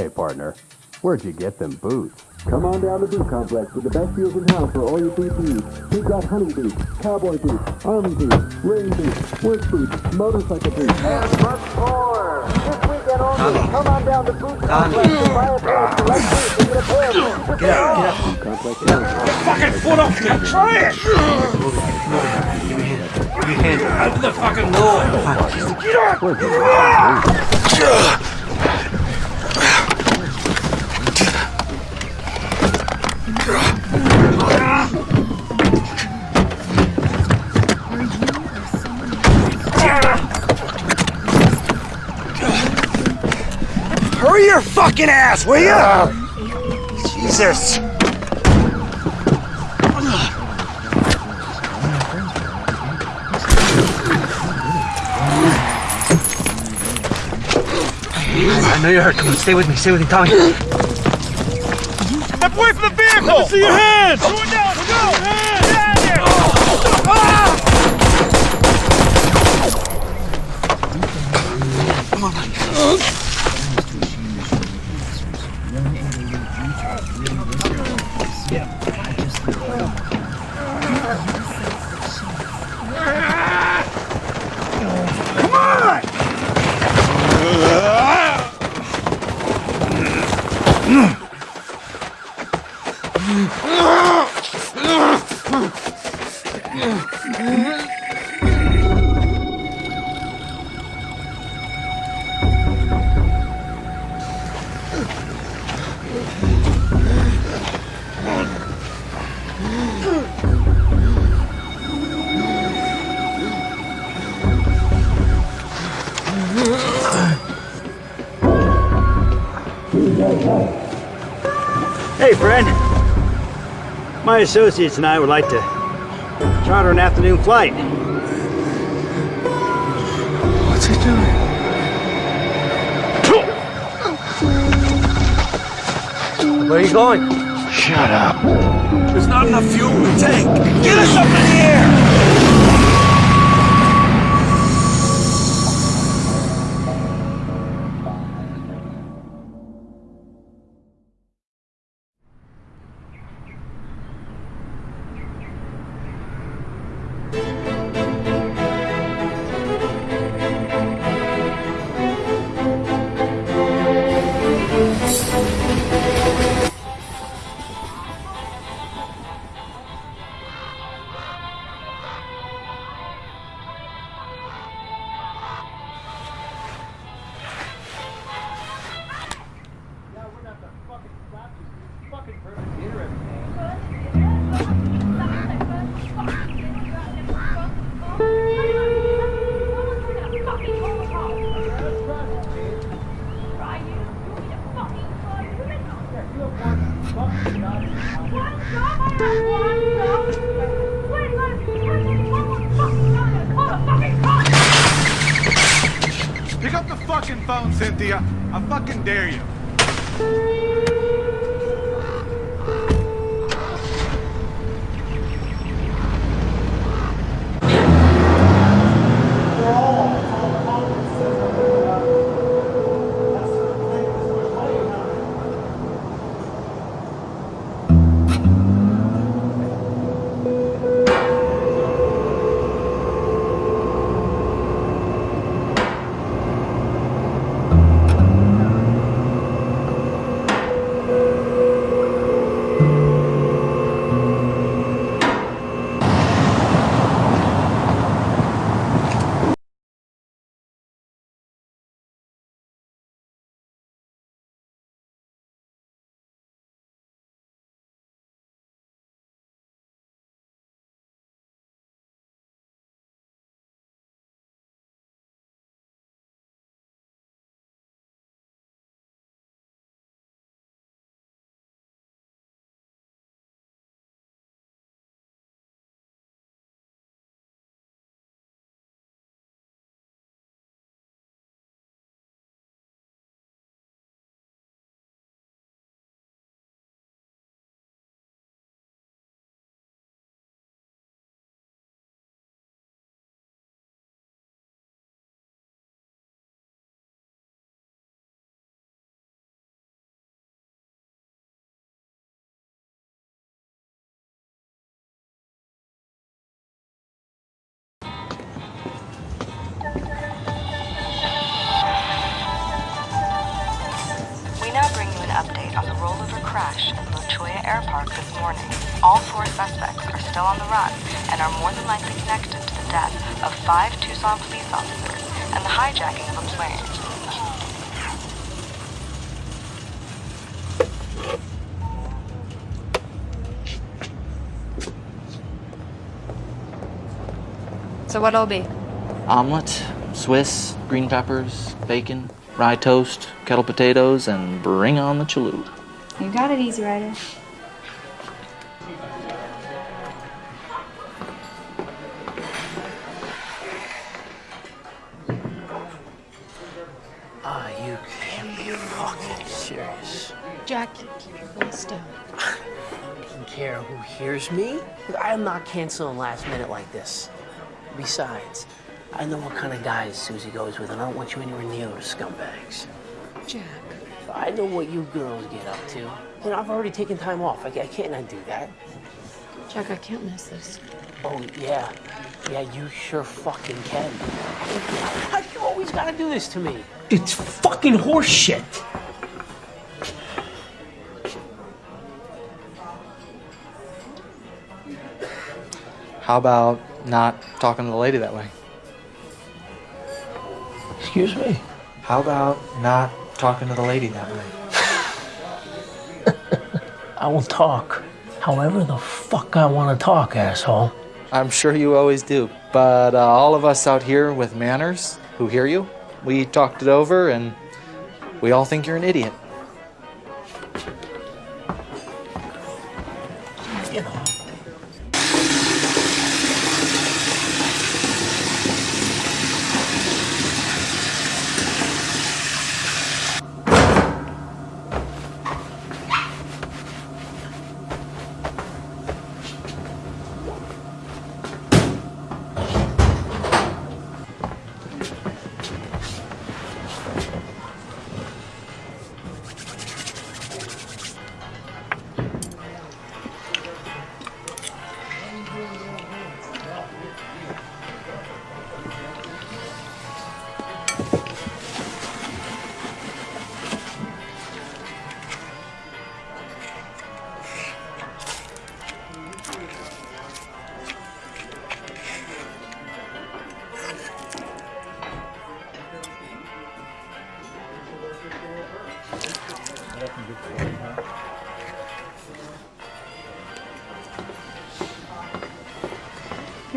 Hey, partner, where'd you get them boots? Come on down to Boot Complex with the best deals in town for all your boot needs. We've got hunting boots, cowboy boots, army boots, rain boots, work boots, motorcycle boots. And much more. This weekend only. Come on down to Boot Complex and buy a pair of select boots and get a pair of them. Get out, get out. Boot Complex. Get fucking foot off me! Try it! Move it, move it. Give me your hand. Give me your hand. Open the fucking door! Get up! Hurry your fucking ass, will ya? Jesus. I know you're hurt. Come on, stay with me. Stay with me, Tommy. Step away from the vehicle! Let me see your hands! Go down, My associates and I would like to charter an afternoon flight. What's he doing? Where are you going? Shut up. There's not enough fuel in the tank. Get us up in the air! Air Park this morning. All four suspects are still on the run and are more than likely connected to the death of five Tucson police officers and the hijacking of a plane. So what'll be? Omelet, Swiss, green peppers, bacon, rye toast, kettle potatoes, and bring on the chalup. You got it, Easy Rider. Jack, keep your voice down. Doesn't care who hears me. I am not canceling last minute like this. Besides, I know what kind of guys Susie goes with, and I don't want you anywhere near those scumbags. Jack. I know what you girls get up to. And I've already taken time off. I, I can't not do that. Jack, I can't miss this. Oh, yeah. Yeah, you sure fucking can. Why you always gotta do this to me? It's fucking horseshit. How about not talking to the lady that way? Excuse me? How about not talking to the lady that way? I will talk however the fuck I want to talk, asshole. I'm sure you always do. But uh, all of us out here with manners who hear you, we talked it over and we all think you're an idiot.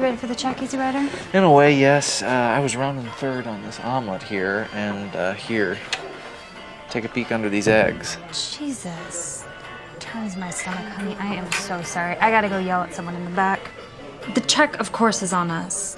Ready for the check, Easy Rider? In a way, yes. Uh, I was rounding third on this omelet here, and uh, here. Take a peek under these eggs. Jesus. Turns my stomach, honey. I am so sorry. I gotta go yell at someone in the back. The check, of course, is on us.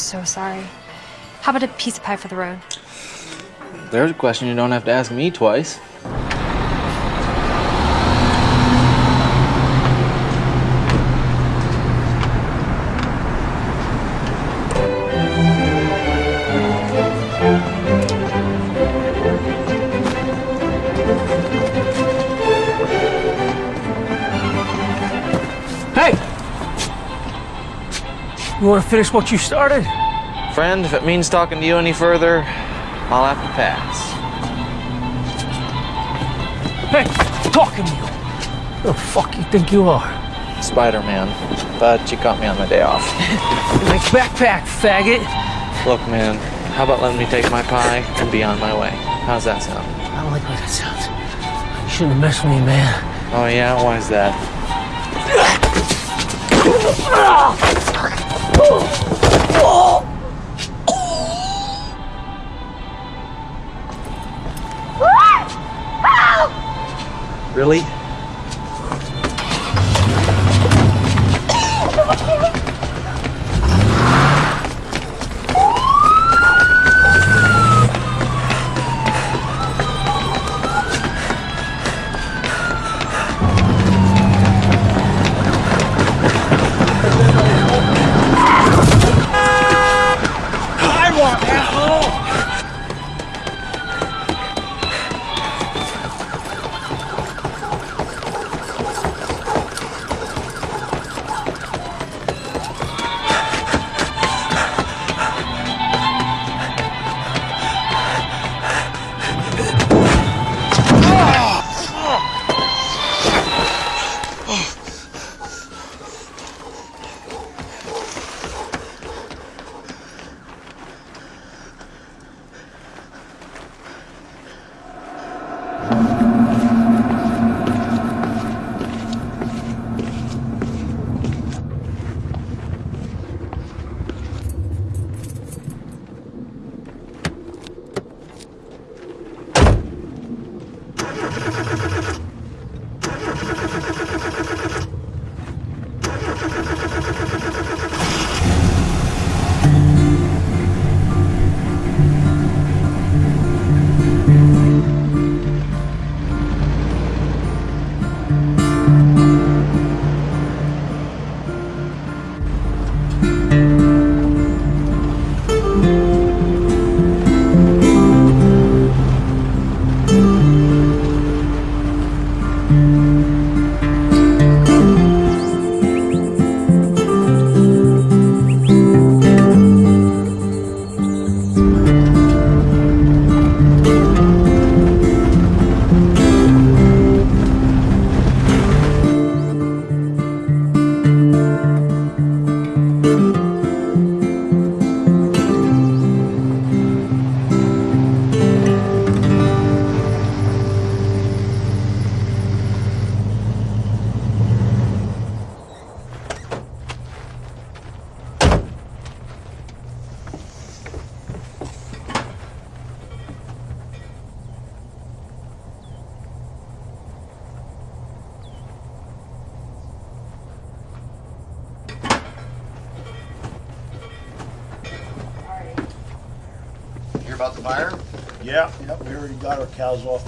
So sorry. How about a piece of pie for the road? There's a question you don't have to ask me twice. Finish what you started? Friend, if it means talking to you any further, I'll have to pass. Hey, talking to you. Who the fuck you think you are? Spider Man, but you caught me on my day off. My backpack, faggot. Look, man, how about letting me take my pie and be on my way? How's that sound? I don't like the way that sounds. You shouldn't have messed with me, man. Oh, yeah? Why is that? Really?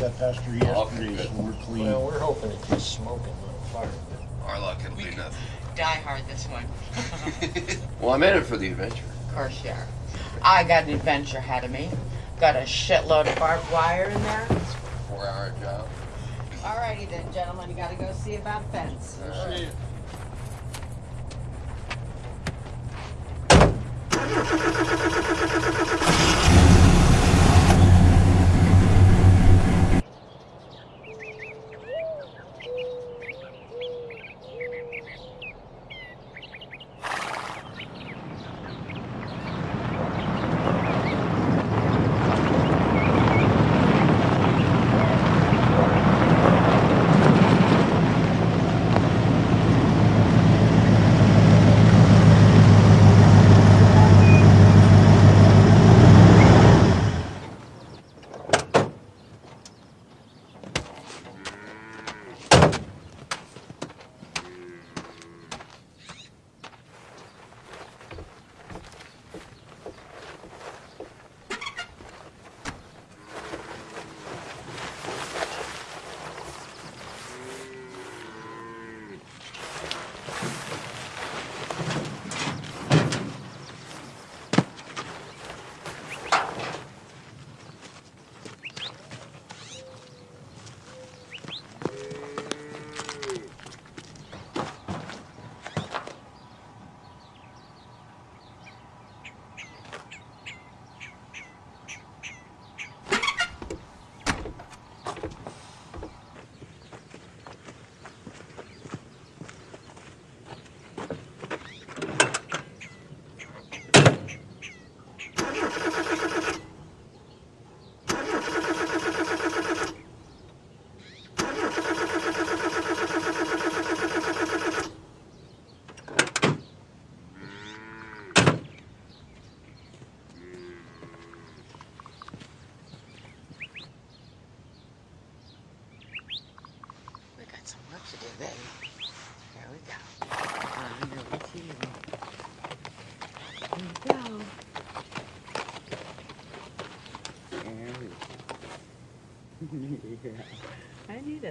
That pasture oh, yesterday, so we're clean. Well, we're hoping it's just smoke and not fire. Our luck, it'll be nothing. Die hard this one. Well, I'm in it for the adventure. Of course you are. I got an adventure ahead of me. Got a shitload of barbed wire in there. Four hour job. Alrighty then, gentlemen, you gotta go see about fence. See Alrighty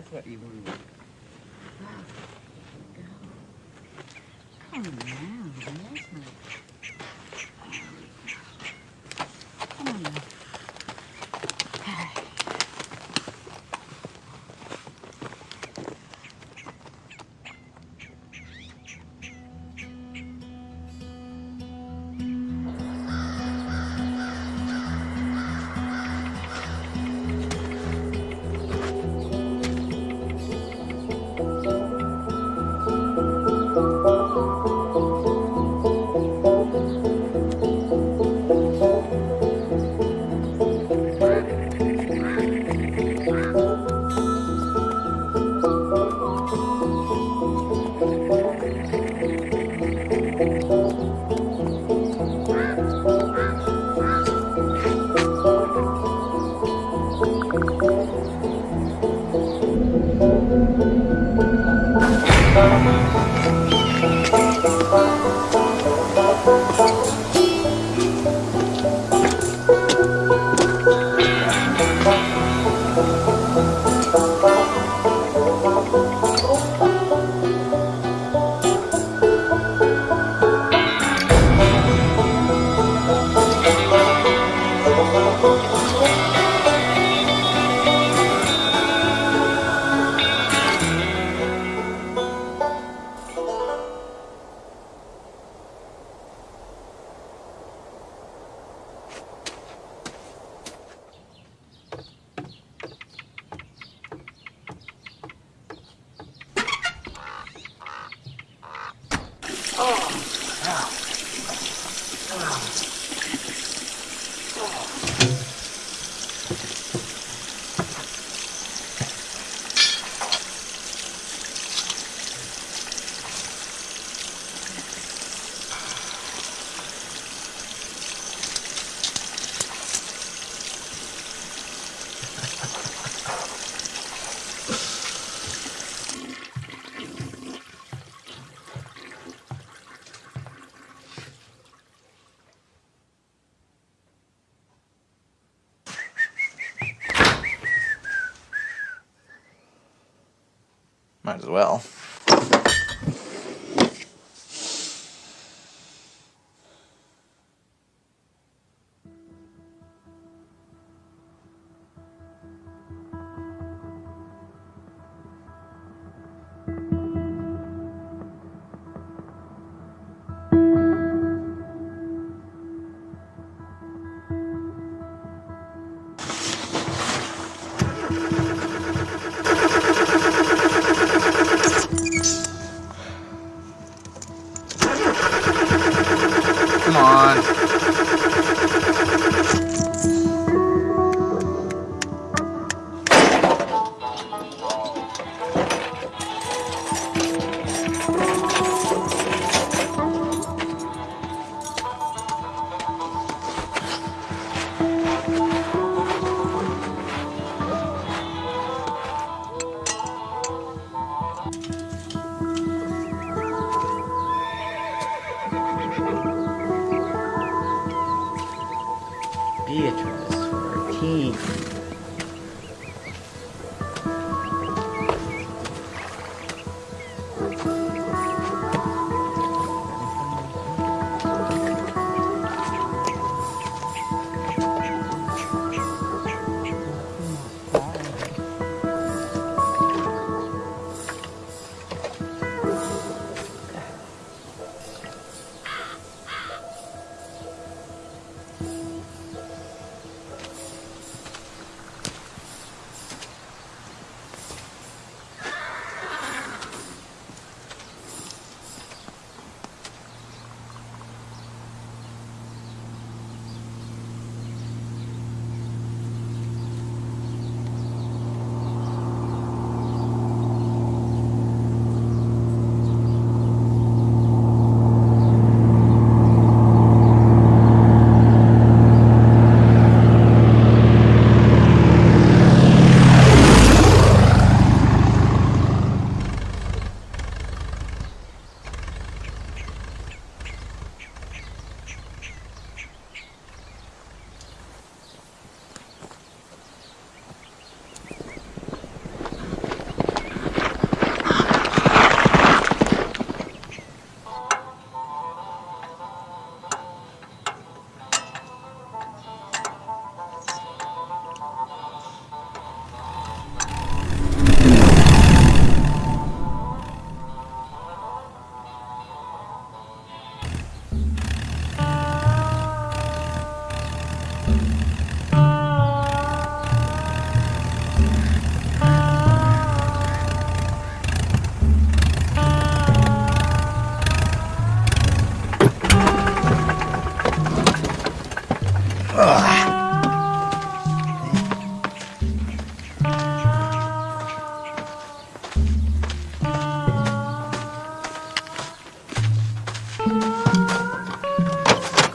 that's what you wanted. Come on, yes, my. Come Might as well.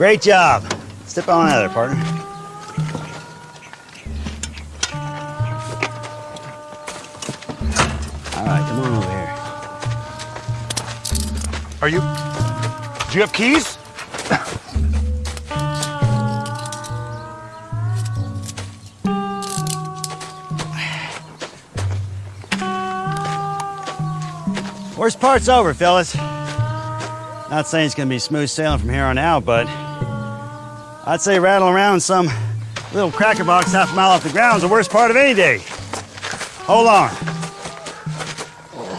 Great job. Step on out of there, partner. All right, come on over here. Are you. Do you have keys? Worst part's over, fellas. Not saying it's gonna be smooth sailing from here on out, but I'd say rattle around some little cracker box half a mile off the ground is the worst part of any day. Hold on.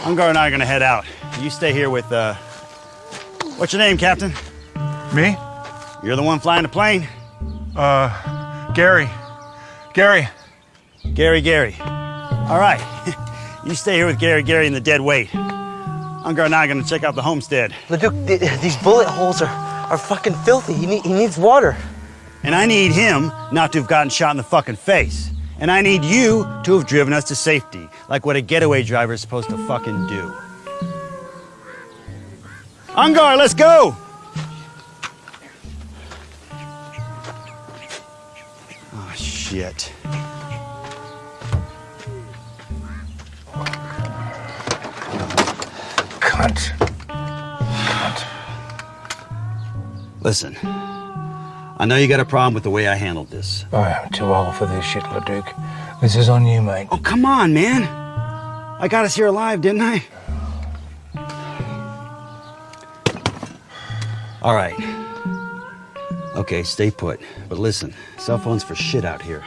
Ungar and I are gonna head out. You stay here with, uh, what's your name, Captain? Me? You're the one flying the plane? Uh, Gary. Gary. Gary, Gary. All right. you stay here with Gary, Gary, and the dead weight. Ungar and I are gonna check out the homestead. Leduc, th- these bullet holes are, are fucking filthy. He, need, he needs water. And I need him not to have gotten shot in the fucking face. And I need you to have driven us to safety, like what a getaway driver is supposed to fucking do. Ungar, let's go! Oh, shit. Cunt. Listen, I know you got a problem with the way I handled this. Oh, I am too old for this shit, Leduc. This is on you, mate. Oh, come on, man. I got us here alive, didn't I? All right. Okay, stay put. But listen, cell phones for shit out here.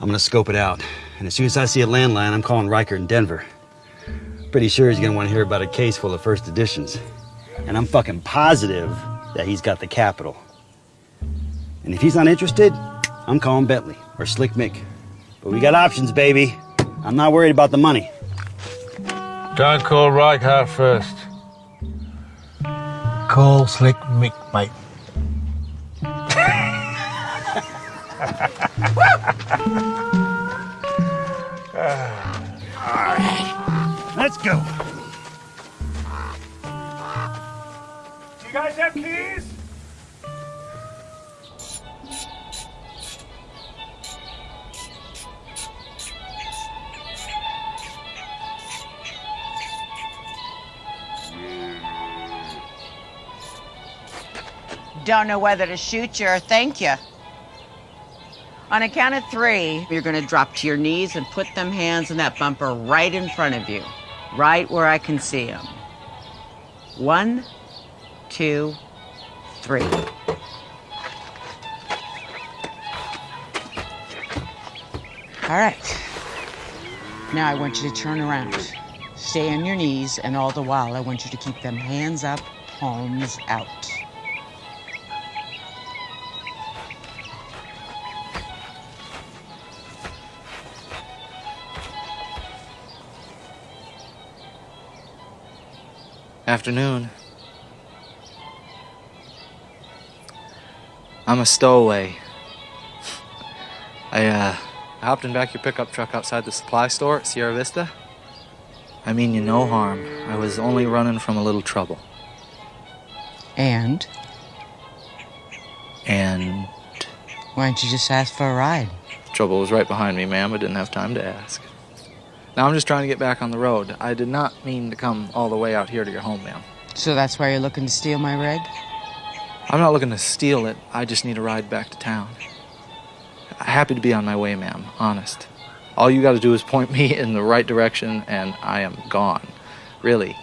I'm gonna scope it out. And as soon as I see a landline, I'm calling Riker in Denver. Pretty sure he's gonna want to hear about a case full of first editions. And I'm fucking positive that he's got the capital. And if he's not interested, I'm calling Bentley or Slick Mick. But we got options, baby. I'm not worried about the money. Don't call Reichardt first. Call Slick Mick, mate. Let's go. Do you guys have keys? Don't know whether to shoot you or thank you. On a count of three, you're gonna drop to your knees and put them hands in that bumper right in front of you, right where I can see them. One, two, three. All right. Now I want you to turn around. Stay on your knees, and all the while, I want you to keep them hands up, palms out. Afternoon. I'm a stowaway. I, uh, I hopped in back your pickup truck outside the supply store at Sierra Vista. I mean you no harm. I was only running from a little trouble. And And why don't you just ask for a ride? trouble was right behind me, ma'am. I didn't have time to ask. Now I'm just trying to get back on the road. I did not mean to come all the way out here to your home, ma'am. So that's why you're looking to steal my rig? I'm not looking to steal it. I just need a ride back to town. Happy to be on my way, ma'am. Honest. All you got to do is point me in the right direction, and I am gone. Really,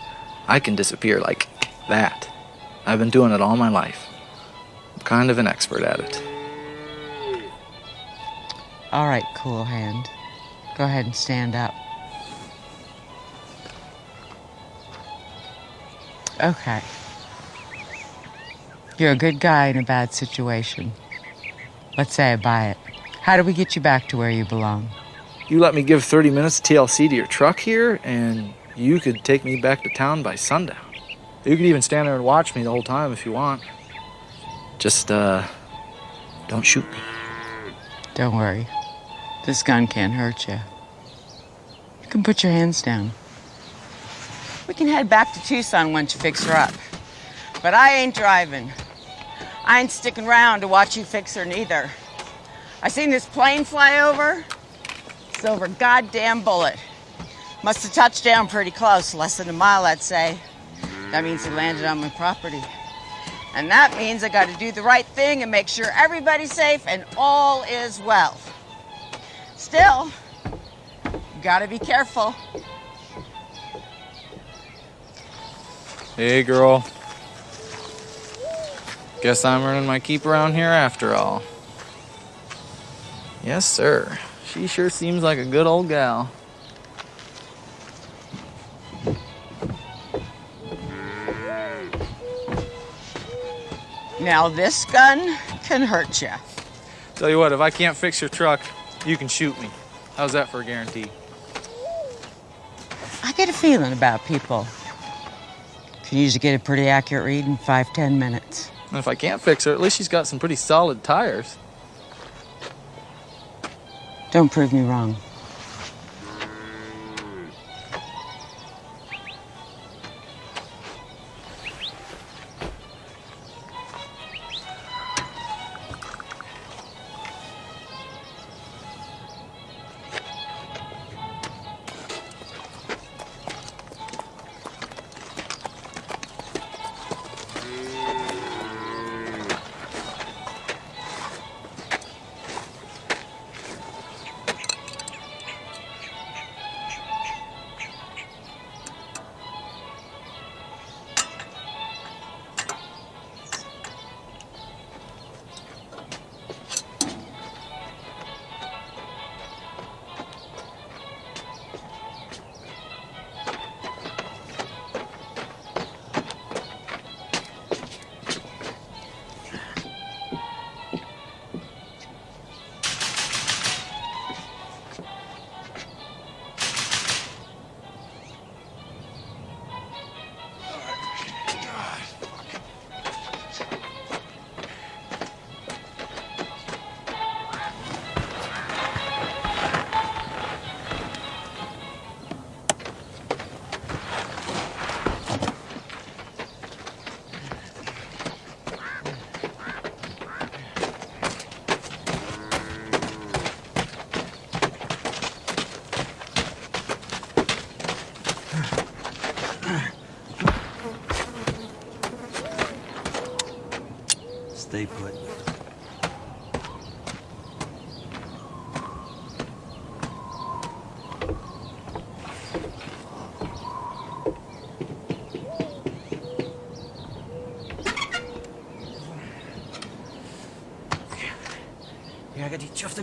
I can disappear like that. I've been doing it all my life. I'm kind of an expert at it. All right, cool hand. Go ahead and stand up. Okay. You're a good guy in a bad situation. Let's say I buy it. How do we get you back to where you belong? You let me give 30 minutes TLC to your truck here, and you could take me back to town by sundown. You could even stand there and watch me the whole time if you want. Just, uh, don't shoot me. Don't worry. This gun can't hurt you. You can put your hands down. We can head back to Tucson once you fix her up. But I ain't driving. I ain't sticking around to watch you fix her neither. I seen this plane fly over. Silver goddamn bullet. Must have touched down pretty close, less than a mile, I'd say. That means he landed on my property. And that means I gotta do the right thing and make sure everybody's safe and all is well. Still, you gotta be careful. Hey, girl. Guess I'm earning my keep around here after all. Yes, sir. She sure seems like a good old gal. Now this gun can hurt you. Tell you what, if I can't fix your truck, you can shoot me. How's that for a guarantee? I get a feeling about people. Can usually get a pretty accurate read in five, ten minutes. And if I can't fix her, at least she's got some pretty solid tires. Don't prove me wrong.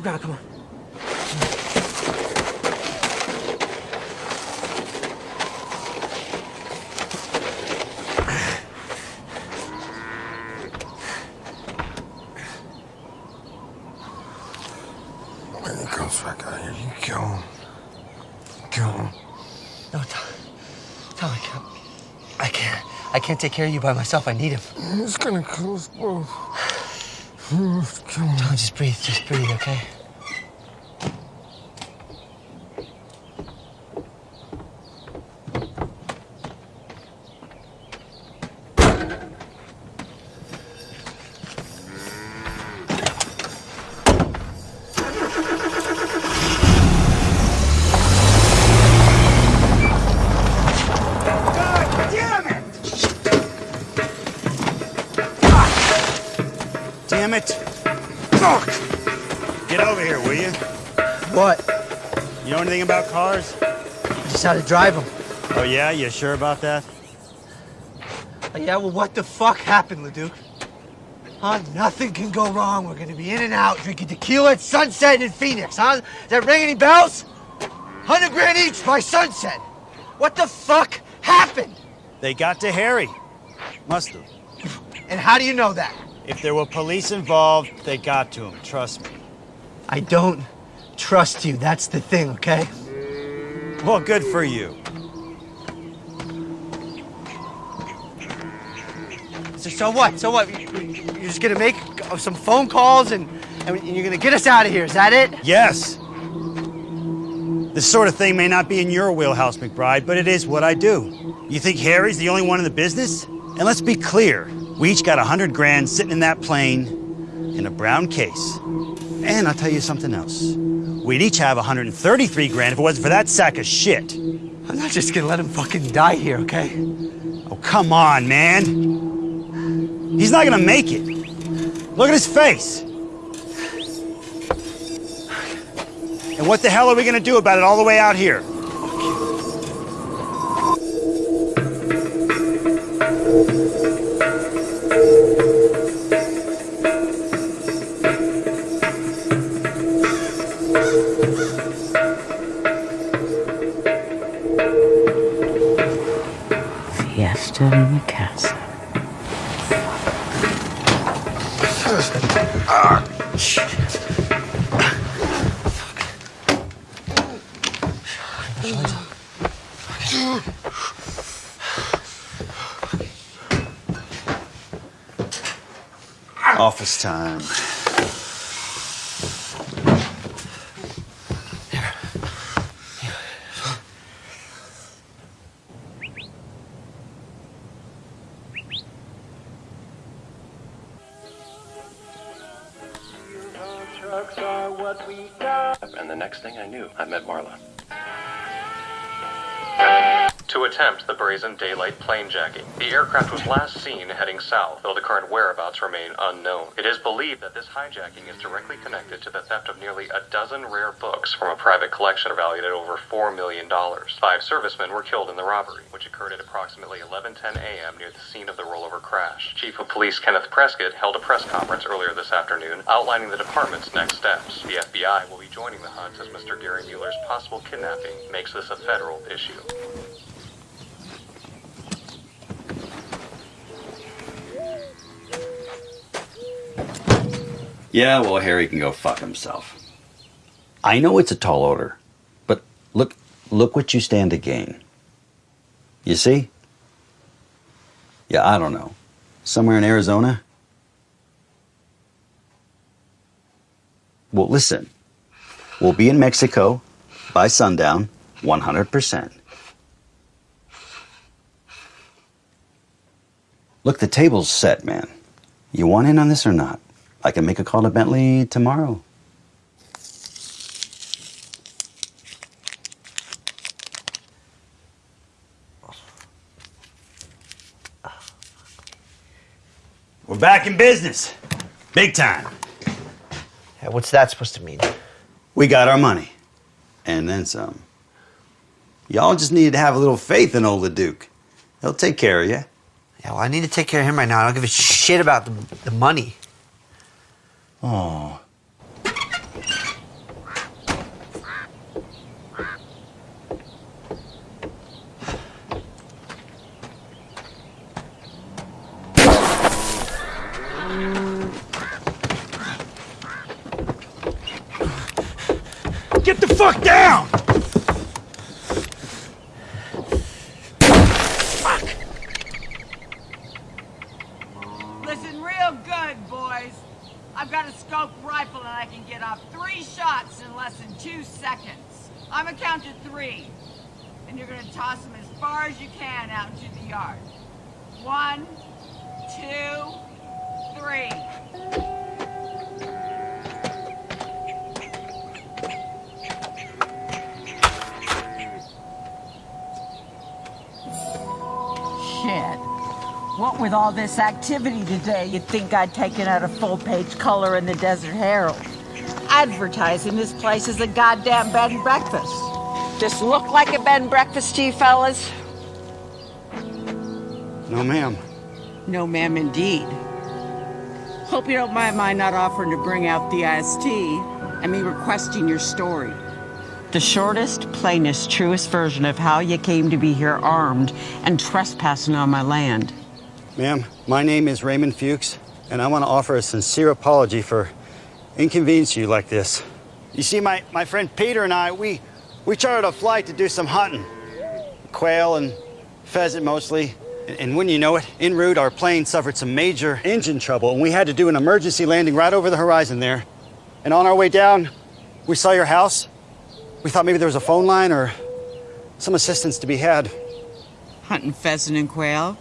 The ground, come on. When he comes here, you kill him. No, Tom. Tom, I can't. I can't. I can't take care of you by myself. I need him. He's gonna kill us both. You have to kill him. Tom, just breathe. Just breathe, okay? How to drive them. Oh yeah, you sure about that? Oh, yeah, well, what the fuck happened, Leduc? Huh? Nothing can go wrong. We're gonna be in and out drinking tequila at sunset in Phoenix, huh? Does that ring any bells? Hundred grand each by sunset. What the fuck happened? They got to Harry. Must have. And how do you know that? If there were police involved, they got to him. Trust me. I don't trust you. That's the thing, okay? Well, good for you. So, so what? So what? You- you- You're just gonna make some phone calls and, and you're gonna get us out of here. Is that it? Yes. This sort of thing may not be in your wheelhouse, McBride, but it is what I do. You think Harry's the only one in the business? And let's be clear, We each got a hundred grand sitting in that plane in a brown case. And I'll tell you something else. We'd each have 133 grand if it wasn't for that sack of shit. I'm not just gonna let him fucking die here, okay? Oh, come on, man. He's not gonna make it. Look at his face. And what the hell are we gonna do about it all the way out here? Fiesta in the castle. Aircraft was last seen heading south, though the current whereabouts remain unknown. It is believed that this hijacking is directly connected to the theft of nearly a dozen rare books from a private collection valued at over $4 million. Five servicemen were killed in the robbery, which occurred at approximately 11:10 a.m. near the scene of the rollover crash. Chief of Police Kenneth Prescott held a press conference earlier this afternoon outlining the department's next steps. The FBI will be joining the hunt as Mr. Gary Mueller's possible kidnapping makes this a federal issue. Yeah, well, Harry can go fuck himself. I know it's a tall order, but look, look what you stand to gain. You see? Yeah, I don't know. Somewhere in Arizona? Well, listen. We'll be in Mexico by sundown, 100%. Look, the table's set, man. You want in on this or not? I can make a call to Bentley tomorrow. We're back in business. Big time. Yeah, what's that supposed to mean? We got our money. And then some. Y'all just needed to have a little faith in old Duke. He'll take care of you. Yeah, well, I need to take care of him right now. I don't give a shit about the, the money. Oh. Get the fuck down! Listen real good, boys. I've got a scope rifle and I can get off three shots in less than two seconds. I'm a count to three. And you're gonna toss them as far as you can out into the yard. One, two, three. Shit. What with all this activity today, you'd think I'd taken out a full-page color in the Desert Herald. Advertising this place as a goddamn bed and breakfast. This look like a bed and breakfast to you fellas? No, ma'am. No, ma'am, indeed. Hope you don't mind my not offering to bring out the IST and me requesting your story. The shortest, plainest, truest version of how you came to be here armed and trespassing on my land. Ma'am, my name is Raymond Fuchs, and I want to offer a sincere apology for inconveniencing you like this. You see, my, my friend Peter and I, we, we chartered a flight to do some hunting. Quail and pheasant mostly. And, and when you know it, en route, our plane suffered some major engine trouble, and we had to do an emergency landing right over the horizon there. And on our way down, we saw your house. We thought maybe there was a phone line or some assistance to be had. Hunting pheasant and quail?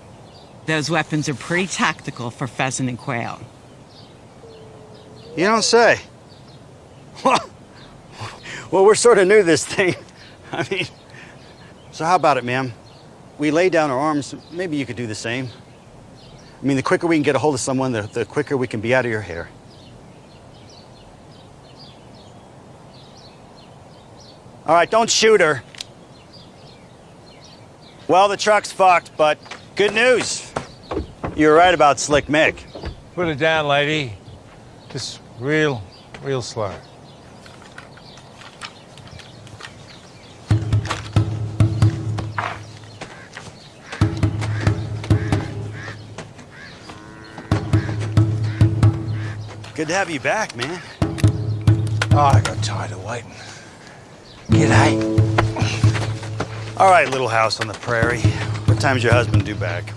Those weapons are pretty tactical for pheasant and quail. You don't say. well, we're sort of new this thing. I mean, so how about it, ma'am? We lay down our arms, maybe you could do the same. I mean, the quicker we can get a hold of someone, the, the quicker we can be out of your hair. All right, don't shoot her. Well, the truck's fucked, but good news. You were right about Slick Mick. Put it down, lady. Just real, real slow. Good to have you back, man. Oh, I got tired of waiting. G'day. All right, little house on the prairie. What time's your husband due back?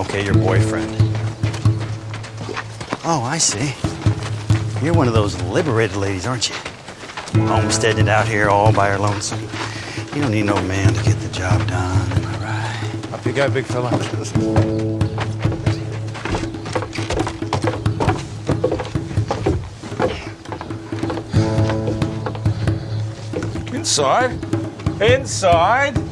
Okay, your boyfriend. Oh, I see. You're one of those liberated ladies, aren't you? Homesteaded out here all by her lonesome. You don't need no man to get the job done, am I right? Up you go, big fella. Inside. Inside.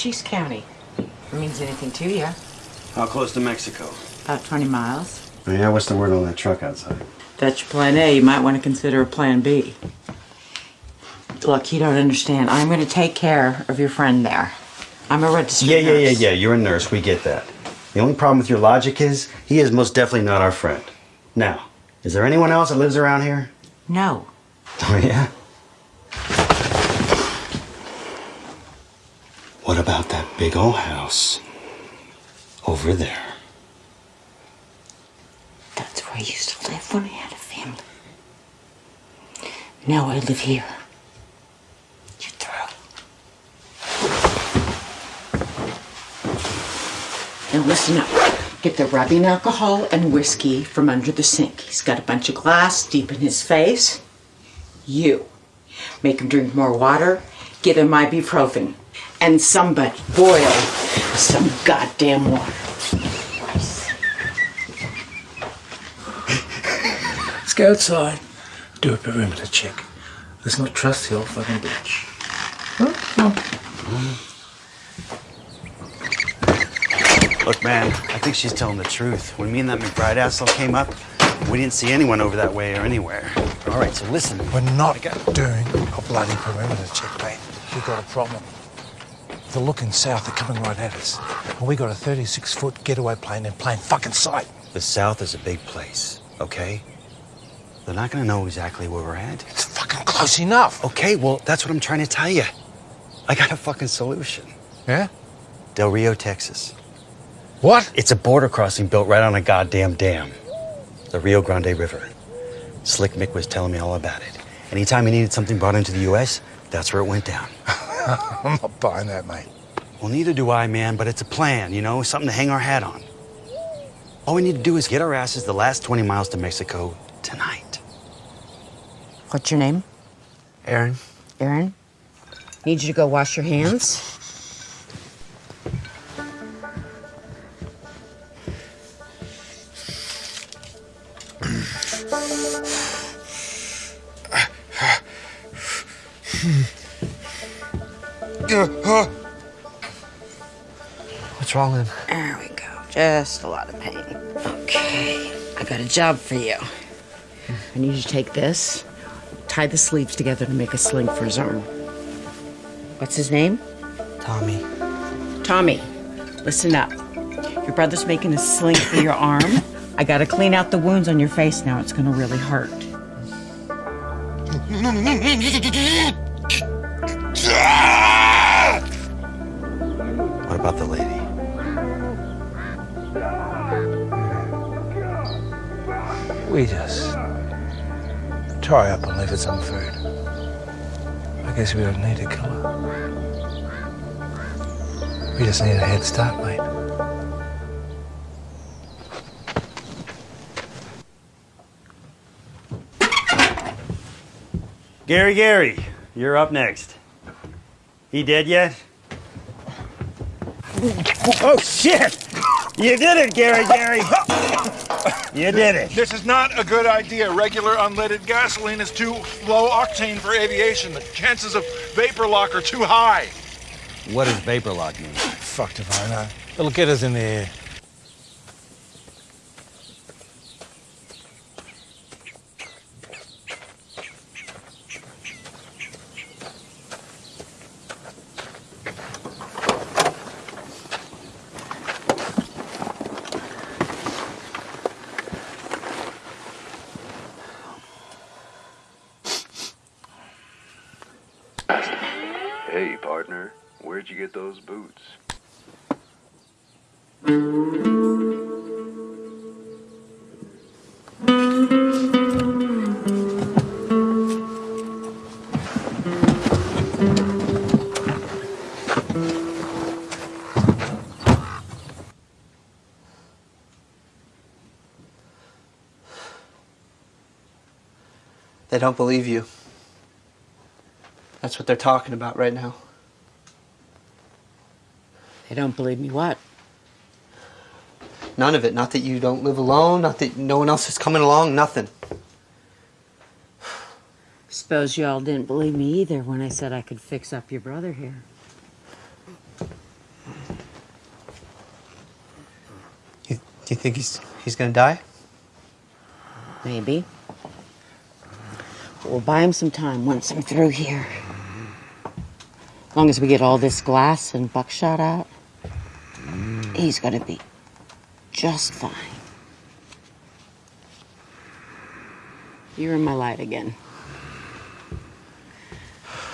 Cochise County. If it means anything to you. How close to Mexico? About 20 miles. Yeah, what's the word on that truck outside? That's your plan A. You might want to consider a plan B. Look, you don't understand. I'm going to take care of your friend there. I'm a registered Yeah, yeah, yeah, nurse. yeah. You're a nurse. We get that. The only problem with your logic is he is most definitely not our friend. Now, is there anyone else that lives around here? No. Oh, yeah? What about that big old house over there? That's where I used to live when I had a family. Now I live here. You're. Now listen up. Get the rubbing alcohol and whiskey from under the sink. He's got a bunch of glass deep in his face. You. Make him drink more water. Give him ibuprofen. And somebody boil some goddamn water. Let's go outside. Do a perimeter check. Let's not trust the old fucking bitch. Look, man, I think she's telling the truth. When me and that McBride asshole came up, we didn't see anyone over that way or anywhere. All right, so listen. We're not doing a bloody perimeter check, mate. We've got a problem. They're looking south, they're coming right at us. And we got a 36 foot getaway plane in plain fucking sight. The South is a big place, okay? They're not gonna know exactly where we're at. It's fucking close enough. Okay, well, that's what I'm trying to tell you. I got a fucking solution. Yeah? Del Rio, Texas. What? It's a border crossing built right on a goddamn dam. The Rio Grande River. Slick Mick was telling me all about it. Anytime he needed something brought into the U.S., that's where it went down. I'm not buying that, mate. Well, neither do I, man, but it's a plan, you know, something to hang our hat on. All we need to do is get our asses the last 20 miles to Mexico tonight. What's your name? Aaron? Aaron? Need you to go wash your hands. What's wrong with him? There we go. Just a lot of pain. Okay. I got a job for you. I need you to take this, tie the sleeves together to make a sling for his arm. What's his name? Tommy. Tommy. Listen up. Your brother's making a sling for your arm. I gotta clean out the wounds on your face now. It's gonna really hurt. About the lady? We just tie her up and leave it some food. I guess we don't need to kill her. We just need a head start, mate. Gary, Gary, you're up next. He dead yet? Oh, shit! You did it, Gary, Gary! You did it. This is not a good idea. Regular unleaded gasoline is too low octane for aviation. The chances of vapor lock are too high. What does vapor lock mean? Fucked if I know. It'll get us in the air. Don't believe you. That's what they're talking about right now. They don't believe me what? None of it. Not that you don't live alone, not that no one else is coming along, nothing. Suppose you all didn't believe me either when I said I could fix up your brother here. You, do you think he's he's gonna die? Maybe. We'll buy him some time once I'm through here. As long as we get all this glass and buckshot out, he's gonna be just fine. You're in my light again.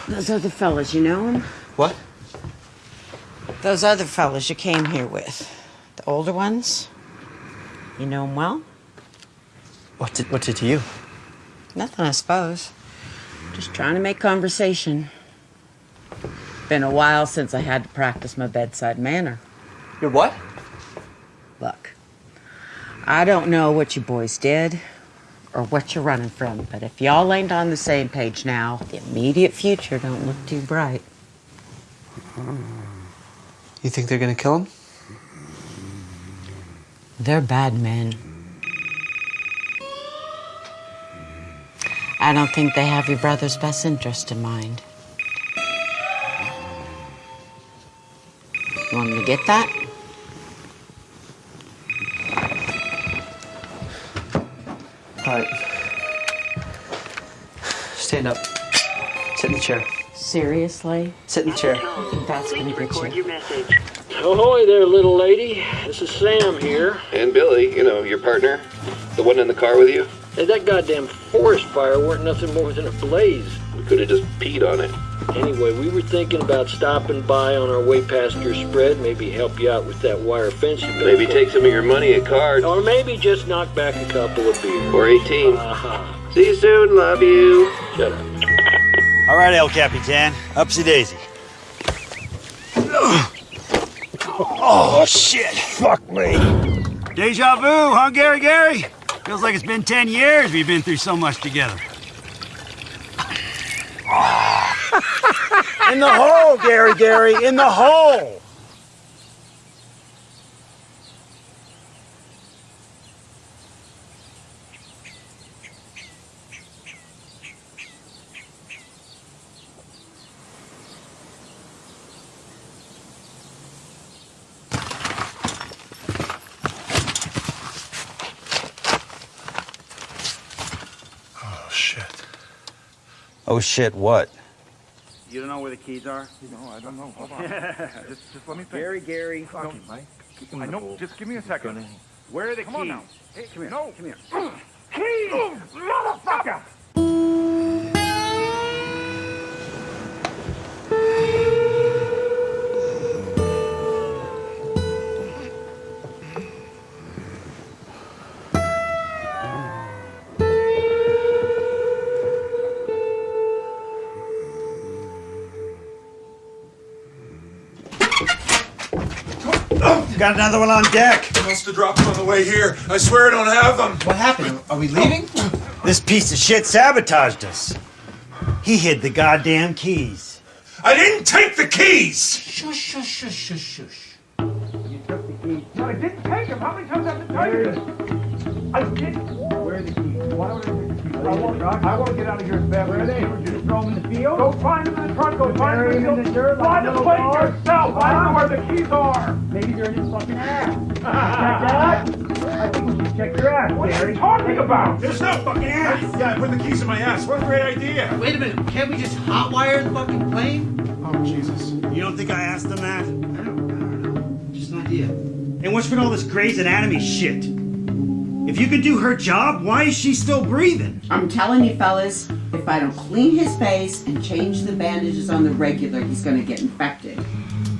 Those other fellas, you know them? What? Those other fellas you came here with. The older ones? You know them well? What did, what's it to you? Nothing, I suppose. Just trying to make conversation. Been a while since I had to practice my bedside manner. Your what? Look, I don't know what you boys did or what you're running from, but if y'all ain't on the same page now, the immediate future don't look too bright. You think they're gonna kill him? They're bad men. I don't think they have your brother's best interest in mind. You want me to get that? All right. Stand up. Sit in the chair. Seriously? Sit in the chair. I think that's gonna get you. Ahoy there, little lady. This is Sam here. And Billy, you know, your partner, the one in the car with you. Hey, that goddamn forest fire weren't nothing more than a blaze. We could have just peed on it. Anyway, we were thinking about stopping by on our way past your spread, maybe help you out with that wire fence you built. Maybe take some of your money at cards. Or maybe just knock back a couple of beers. Or 18. Uh-huh. See you soon. Love you. Shut up. All right, El Capitan. Upsy daisy. Oh, shit. Fuck me. Deja vu, huh, Gary Gary? Feels like it's been 10 years we've been through so much together. in the hole, Gary Gary, in the hole. Oh, shit. What? You don't know where the keys are? No, I don't know. Hold on. just, just let me think. Gary, Gary. Fuck it, Mike. I know. Just give me a second. Where are the Come keys? on now. Hey, come here. No. Come here. Keys! Motherfucker! Got another one on deck. Must have dropped them on the way here. I swear I don't have them. What happened? Are we leaving? This piece of shit sabotaged us. He hid the goddamn keys. I didn't take the keys! Shush, shush, shush, shush, shush. You took the keys. No, I didn't take them. How many times have I to tell you this? I didn't. Where are the keys? Why would I take the keys? I want, I want to get out of here as fast as possible. Just throw them in the field? Go find him in the trunk. Go find him in the, in the dirt. Find the plate yourself. I don't know where the keys are. Maybe they're in his fucking ass. check that? I think we should check your ass, What are you talking about? There's no fucking ass! Yeah, I put the keys in my ass. What a great idea! Wait a minute. Can't we just hotwire the fucking plane? Oh, Jesus. You don't think I asked them that? I don't, I don't know. Just an idea. And what's with all this Grey's Anatomy shit? If you could do her job, why is she still breathing? I'm telling you, fellas, if I don't clean his face and change the bandages on the regular, he's gonna get infected.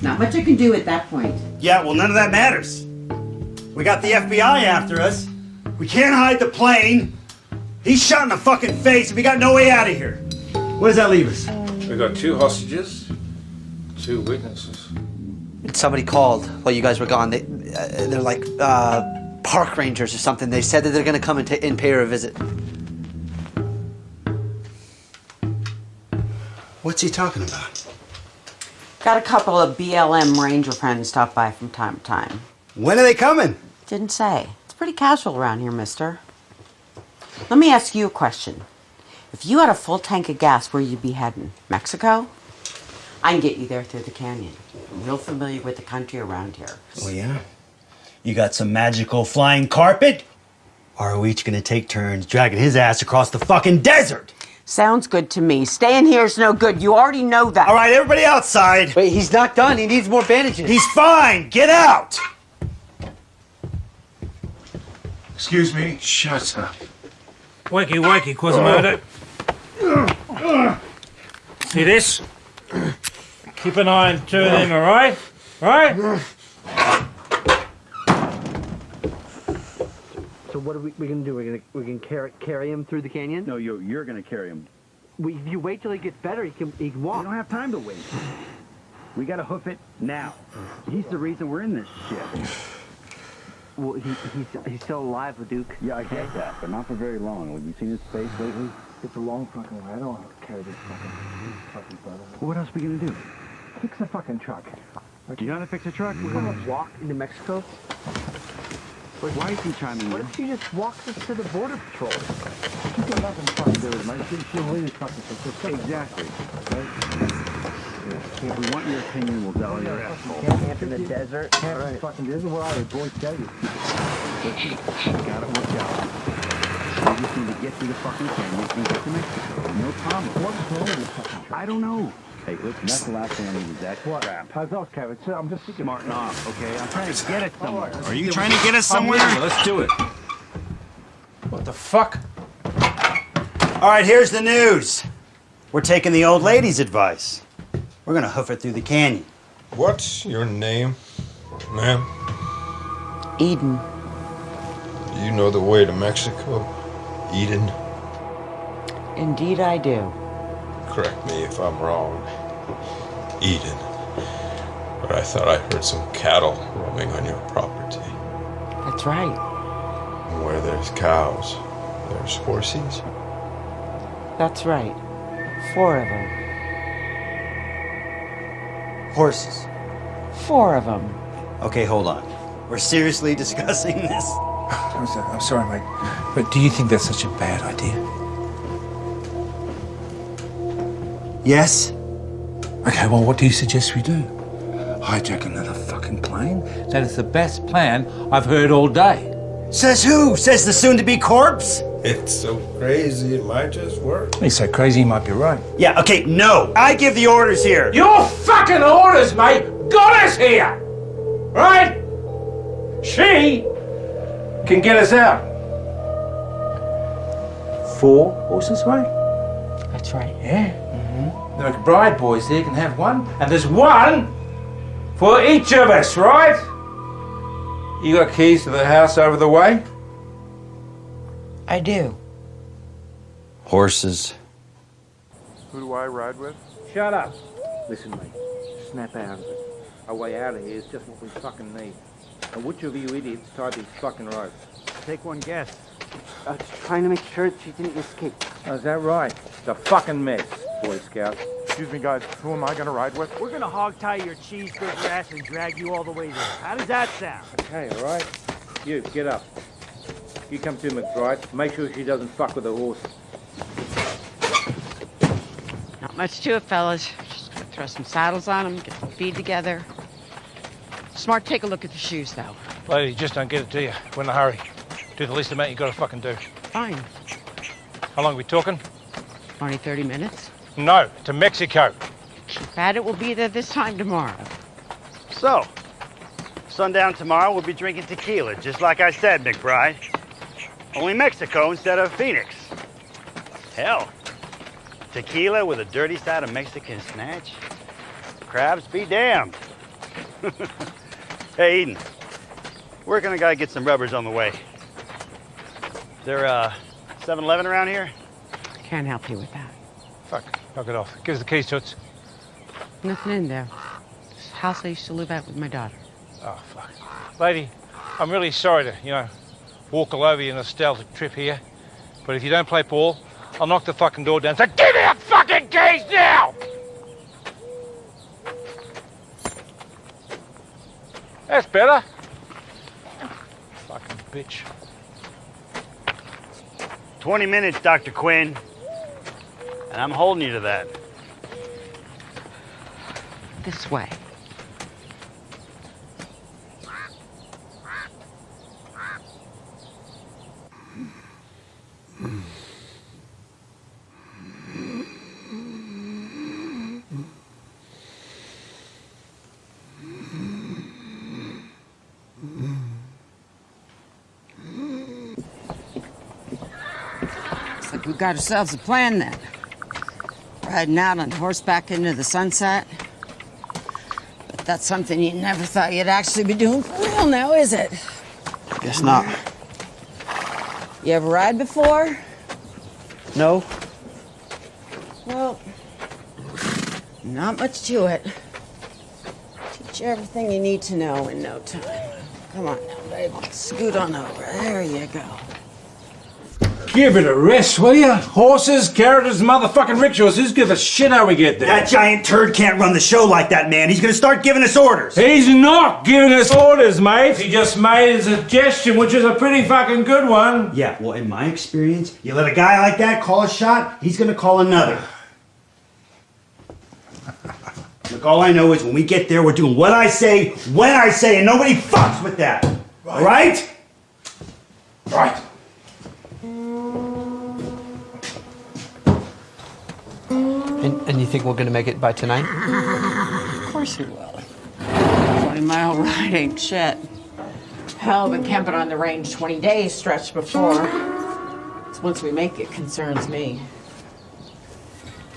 Not much I can do at that point. Yeah, well, none of that matters. We got the FBI after us. We can't hide the plane. He's shot in the fucking face, and we got no way out of here. What does that leave us? We got two hostages, two witnesses. Somebody called while you guys were gone. They, uh, they're like uh, park rangers or something. They said that they're gonna come and, ta- and pay her a visit. What's he talking about? Got a couple of BLM ranger friends stop by from time to time. When are they coming? Didn't say. It's pretty casual around here, mister. Let me ask you a question. If you had a full tank of gas, where you'd be heading? Mexico? I can get you there through the canyon. I'm real familiar with the country around here. Oh, yeah? You got some magical flying carpet? Or are we each gonna take turns dragging his ass across the fucking desert? Sounds good to me. Staying here is no good. You already know that. All right, everybody outside. Wait, he's not done. He needs more bandages. He's fine. Get out. Excuse me. Shut up. Wakey, wakey, Quasimodo. See this? Keep an eye on two of them, alright? Right? So what are we, we gonna do? We're gonna we can carry carry him through the canyon? No, you, you're gonna carry him. We, if you wait till he gets better, he can he can walk. We don't have time to wait. We gotta hoof it now. He's the reason we're in this shit. Well, he, he's he's still alive, Duke. Yeah, I get that, but not for very long. Have you seen his face lately? It's a long fucking way. I don't want to carry this fucking fucking brother. What else are we gonna do? Fix the fucking truck. Do you know how to fix a truck? We're gonna walk into Mexico. Why is he chiming What in? if she just walks us to the border patrol? She got nothing fucking to do with it. She, she'll leave fucking Exactly. If we want your opinion, we'll your asshole. Camp in the desert. Can't right. fucking this is what our boys tell you. Got it worked out. We just need to get through the fucking canyon and get to Mexico. No problem. What's wrong with this fucking? I don't know. Hey, listen, that's the last thing I need is that What? crap. How's those, Kevin? So I'm just thinking. Smarten off, okay? I'm trying to get it somewhere. Are you trying to get us oh, somewhere? Let's do it. What the fuck? All right, here's the news. We're taking the old lady's advice. We're gonna hoof it through the canyon. What's your name, ma'am? Eden. You know the way to Mexico, Eden. Indeed, I do. Correct me if I'm wrong, Eden. But I thought I heard some cattle roaming on your property. That's right. And where there's cows, there's horses. That's right. Four of them. Horses. Four of them. Okay, hold on. We're seriously discussing this. I'm sorry, I'm sorry. But do you think that's such a bad idea? Yes? Okay, well, what do you suggest we do? Hijack another fucking plane? That is the best plan I've heard all day. Says who? Says the soon-to-be corpse? It's so crazy, it might just work. He's so crazy, he might be right. Yeah, okay, no. I give the orders here. Your fucking orders, mate, got us here! Right? She can get us out. Four horses, mate? That's right. Yeah. The McBride boys there can have one, and there's one for each of us, right? You got keys to the house over the way? I do. Horses. Who do I ride with? Shut up. Listen, mate. Snap out of it. Our way out of here is just what we fucking need. And which of you idiots tied these fucking ropes? Take one guess. I was trying to make sure she didn't escape. Oh, is that right? It's a fucking mess, Boy Scout. Excuse me, guys. Who am I gonna ride with? We're gonna hog tie your cheeseburger ass and drag you all the way there. How does that sound? Okay, all right. You, get up. You come to McBride. Make sure she doesn't fuck with the horse. Not much to it, fellas. Just gonna throw some saddles on them, get the feed together. Smart, take a look at the shoes, though. Lady, just don't get it to you. We're in a hurry. Do the least amount you gotta fucking do. Fine. How long are we talking? 20, 30 minutes. No, to Mexico. Keep at it, we'll be there this time tomorrow. So, sundown tomorrow we'll be drinking tequila, just like I said, McBride. Only Mexico instead of Phoenix. Hell, tequila with a dirty side of Mexican snatch? Crabs be damned. hey, Eden, where can I gotta get some rubbers on the way? Is there uh, a 7-Eleven around here? Can't help you with that. Fuck, knock it off. Give us the keys, Toots. Nothing in there. This house I used to live at with my daughter. Oh, fuck. Lady, I'm really sorry to, you know, walk all over your nostalgic trip here. But if you don't play ball, I'll knock the fucking door down. So give me the fucking keys now! That's better. Fucking bitch. 20 minutes, Dr. Quinn. And I'm holding you to that. This way. Looks like we've got ourselves a plan then. Riding out on horseback into the sunset. But that's something you never thought you'd actually be doing for real now, is it? Guess not. You ever ride before? No? Well, not much to it. Teach you everything you need to know in no time. Come on now, babe. Scoot on over. There you go. Give it a rest, will ya? Horses, carriages, motherfucking rickshaws. Who's give a shit how we get there? That giant turd can't run the show like that, man. He's gonna start giving us orders. He's not giving us orders, mate. He just made a suggestion, which is a pretty fucking good one. Yeah, well, in my experience, you let a guy like that call a shot, he's gonna call another. Look, all I know is when we get there, we're doing what I say, when I say, and nobody fucks with that. All right? Right. And, and you think we're gonna make it by tonight? Of course you will. 20 mile ride ain't shit. Hell, been camping on the range 20 days stretch before. It's once we make it concerns me.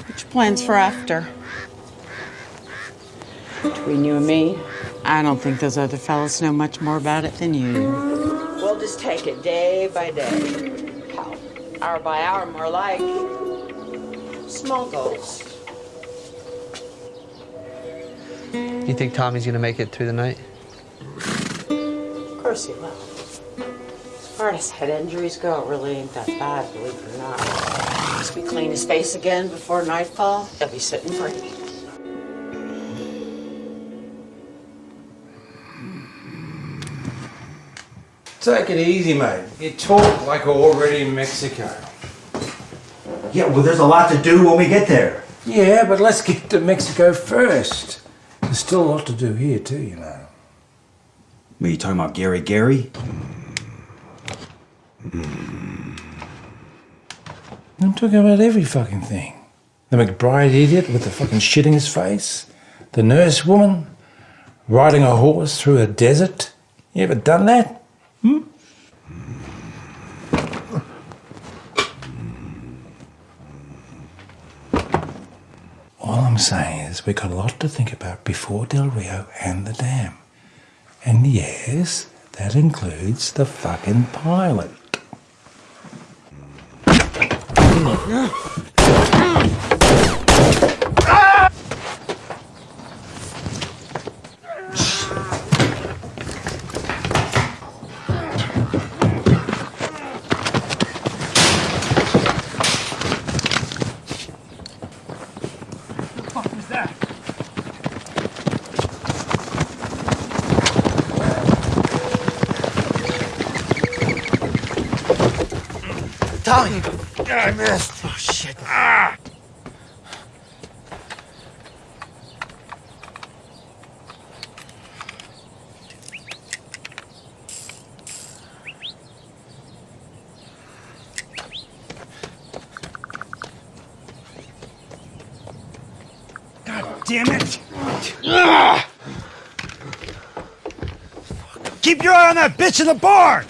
What's your plans for after? Between you and me, I don't think those other fellas know much more about it than you. We'll just take it day by day. Hour by hour, more like. Small goals. You think Tommy's gonna make it through the night? Of course he will. As far as head injuries go, it really ain't that bad, believe it or not. Once we clean his face again before nightfall, he'll be sitting pretty. Take it easy, mate. You talk like we're already in Mexico. Yeah, well, there's a lot to do when we get there. Yeah, but let's get to Mexico first. There's still a lot to do here, too, you know. Are you talking about, Gary Gary? I'm talking about every fucking thing. The McBride idiot with the fucking shit in his face. The nurse woman riding a horse through a desert. You ever done that? Hmm? All I'm saying is we've got a lot to think about before Del Rio and the dam. And yes, that includes the fucking pilot. fuck was that? Tommy! I missed. Oh, shit. Ah! God damn it! Ah! Keep your eye on that bitch in the barn!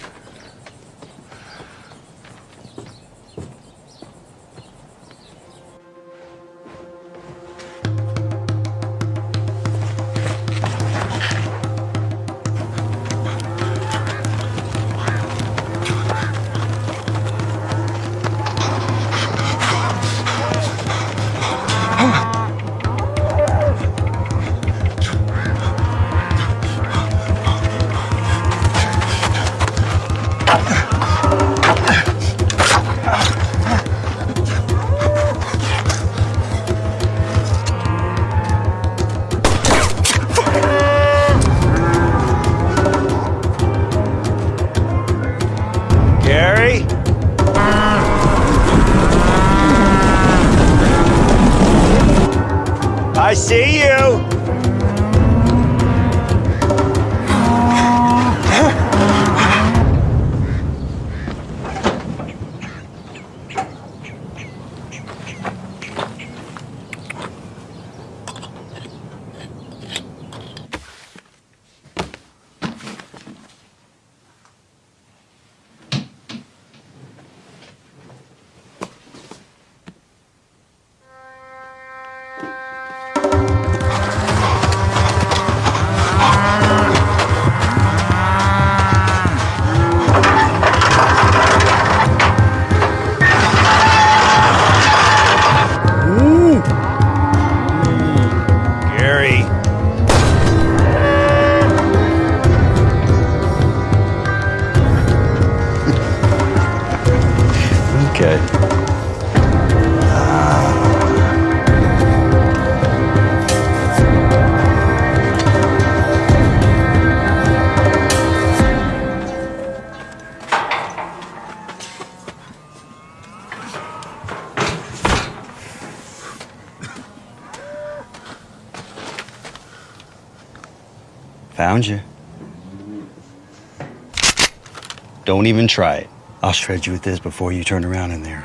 Don't even try it. I'll shred you with this before you turn around in there.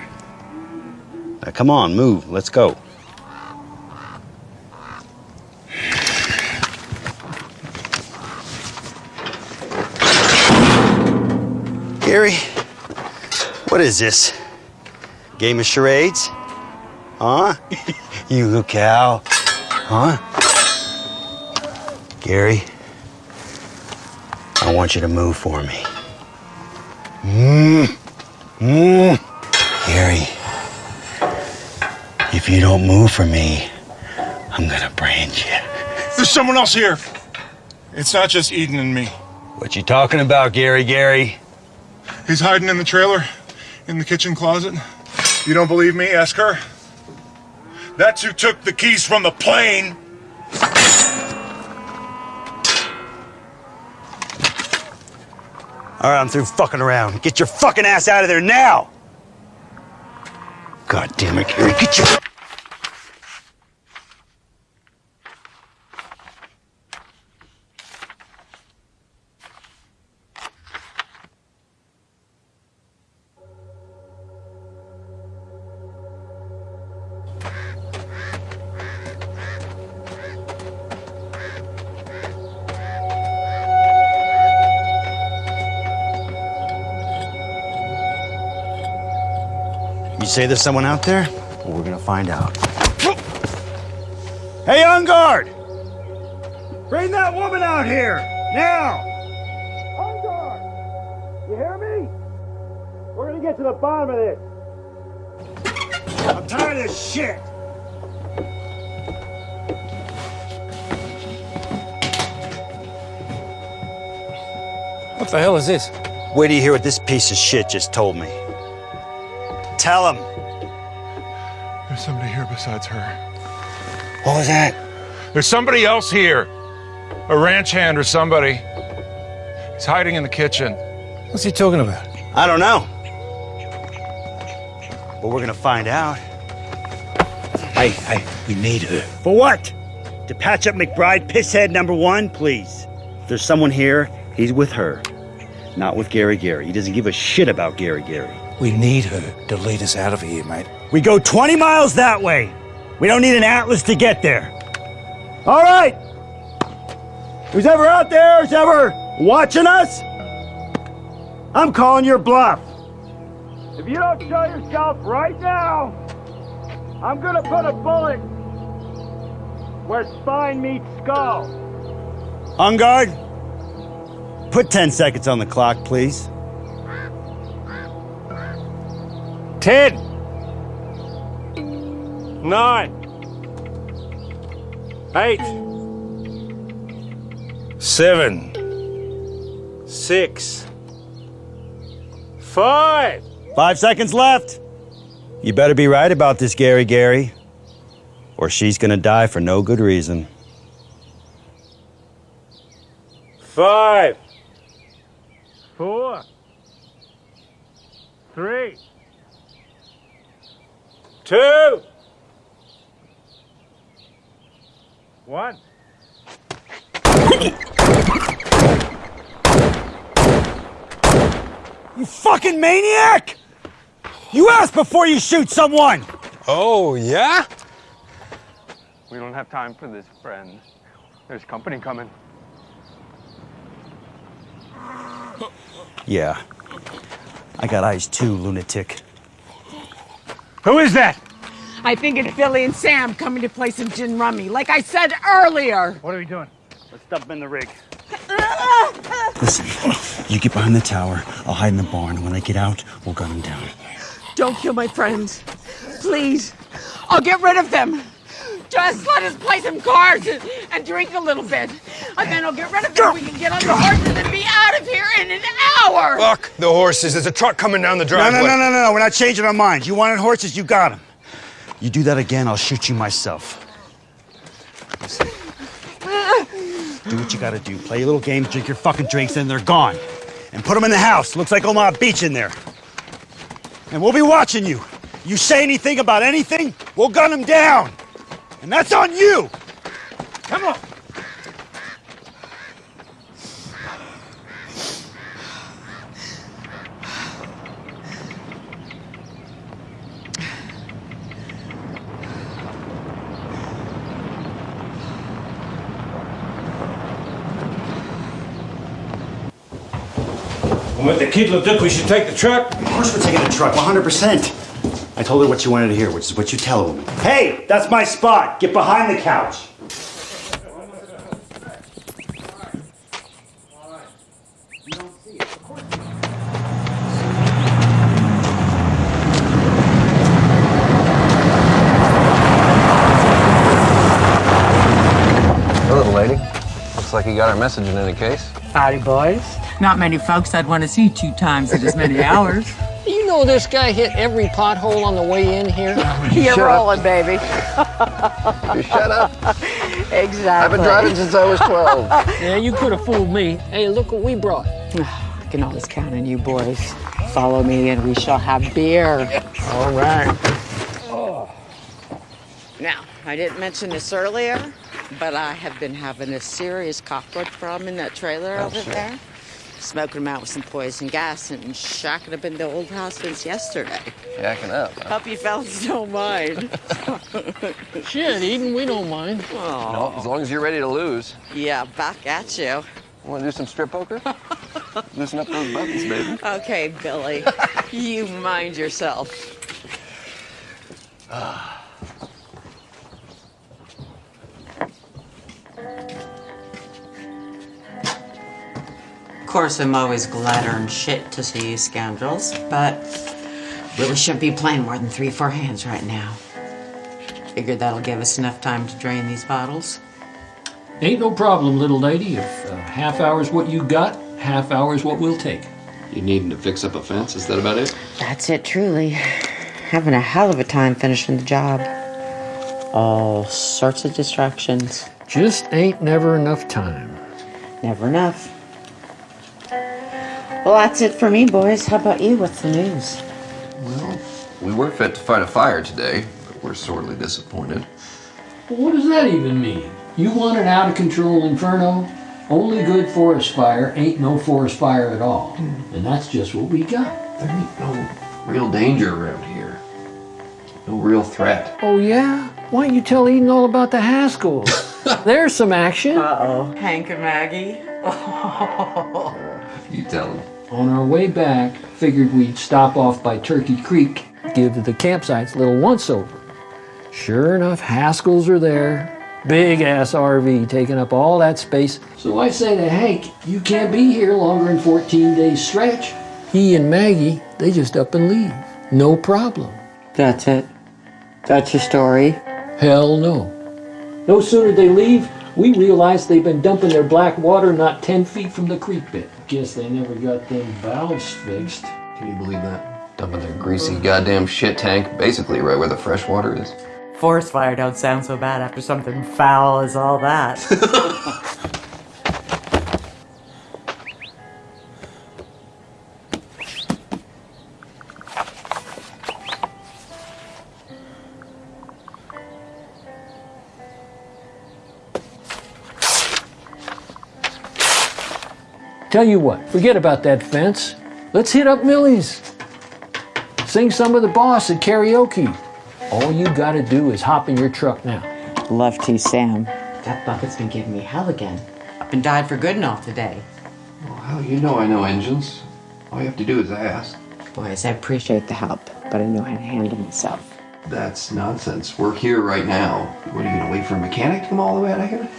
Now, come on, move. Let's go. Gary, what is this? Game of charades? Huh? you little cow. Huh? Gary, I want you to move for me. Mm. Mm. Gary, if you don't move for me, I'm gonna brand you. There's someone else here. It's not just Eden and me. What you talking about, Gary? Gary? He's hiding in the trailer, in the kitchen closet. You don't believe me? Ask her. That's who took the keys from the plane. All right, I'm through fucking around. Get your fucking ass out of there now! God damn it, Gary, get your. Say there's someone out there? Well, we're gonna find out. Hey, on guard! Bring that woman out here! Now! On guard! You hear me? We're gonna get to the bottom of this. I'm tired of this shit! What the hell is this? Wait till you hear what this piece of shit just told me. Tell him. There's somebody here besides her. What was that? There's somebody else here. A ranch hand or somebody. He's hiding in the kitchen. What's he talking about? I don't know. But we're gonna find out. Hey, hey, we need her. For what? To patch up McBride pisshead number one, please. If there's someone here, he's with her. Not with Gary Gary. He doesn't give a shit about Gary Gary. We need her to lead us out of here, mate. We go 20 miles that way. We don't need an atlas to get there. All right. Who's ever out there, who's ever watching us? I'm calling your bluff. If you don't show yourself right now, I'm gonna put a bullet where spine meets skull. On guard. Put 10 seconds on the clock, please. Ten. Nine. Eight. Seven. Six. Five. Five seconds left. You better be right about this, Gary Gary, or she's gonna die for no good reason. Five. Four. Three. Two. One. You fucking maniac! You ask before you shoot someone! Oh, yeah? We don't have time for this, friend. There's company coming. Yeah. I got eyes too, lunatic. Who is that? I think it's Billy and Sam coming to play some gin rummy, like I said earlier. What are we doing? Let's dump them in the rig. Listen, you get behind the tower, I'll hide in the barn. When they get out, we'll gun them down. Don't kill my friends. Please. I'll get rid of them. Just let us play some cards and, and drink a little bit. And then I'll get rid of them. We can get on the horses and be out of here in an hour. Fuck the horses. There's a truck coming down the driveway. no, no, no, no, no. We're not changing our minds. You wanted horses, you got them. You do that again, I'll shoot you myself. Listen, do what you gotta do. Play your little games, drink your fucking drinks, and they're gone. And put them in the house. Looks like Omaha Beach in there. And we'll be watching you. You say anything about anything, we'll gun them down. And that's on you. Come on. What the kid Leduc, we should take the truck? Of course we're taking the truck, 100%. I told her what you wanted to hear, which is what you tell her. Hey, that's my spot. Get behind the couch. Hello, lady. Looks like you got our message in any case. Howdy, boys. Not many folks I'd want to see two times in as many hours. You know this guy hit every pothole on the way in here? You're rolling, baby. You shut up. Exactly. I've been driving since I was 12. yeah, you could have fooled me. Hey, look what we brought. I can always count on you boys. Follow me and we shall have beer. All right. Oh. Now, I didn't mention this earlier, but I have been having a serious cockroach problem in that trailer over there. Smoking them out with some poison gas and shacking up in the old house since yesterday. Yakking up. huh? Hope you fellas don't mind. Shit, Eden, we don't mind. No, as long as you're ready to lose. Yeah, back at you. Want to do some strip poker? Loosen up those buttons, baby. Okay, Billy, you mind yourself. course, I'm always glad to earn shit to see you scoundrels, but really shouldn't be playing more than three, four hands right now. Figured that'll give us enough time to drain these bottles. Ain't no problem, little lady. If uh, half hour's what you got, half hour's what we'll take. You needing to fix up a fence? Is that about it? That's it, truly. Having a hell of a time finishing the job. All sorts of distractions. Just ain't never enough time. Never enough. Well, that's it for me, boys. How about you? What's the news? Well, we were fit to fight a fire today, but we're sorely disappointed. Well, what does that even mean? You want an out of control inferno? Only good forest fire ain't no forest fire at all. And that's just what we got. There ain't no real danger around here. No real threat. Oh, yeah? Why don't you tell Eden all about the Haskells? There's some action. Uh oh. Hank and Maggie. You tell him. On our way back, figured we'd stop off by Turkey Creek, give the campsites a little once over. Sure enough, Haskells are there. Big ass RV taking up all that space. So I say to Hank, you can't be here longer than 14 days stretch. He and Maggie, they just up and leave. No problem. That's it. That's your story. Hell no. No sooner they leave, we realize they've been dumping their black water not 10 feet from the creek bed. Guess they never got them valves fixed. Can you believe that? Dumping their greasy goddamn shit tank basically right where the fresh water is. Forest fire don't sound so bad after something foul as all that. Tell you what, forget about that fence. Let's hit up Millie's. Sing some of the boss at karaoke. All you gotta do is hop in your truck now. Love to, Sam. That bucket's been giving me hell again. Up and died for good and all today. Well, hell, you know I know engines. All you have to do is ask. Boys, I appreciate the help, but I know how to handle myself. That's nonsense. We're here right now. What are you gonna wait for a mechanic to come all the way out of here?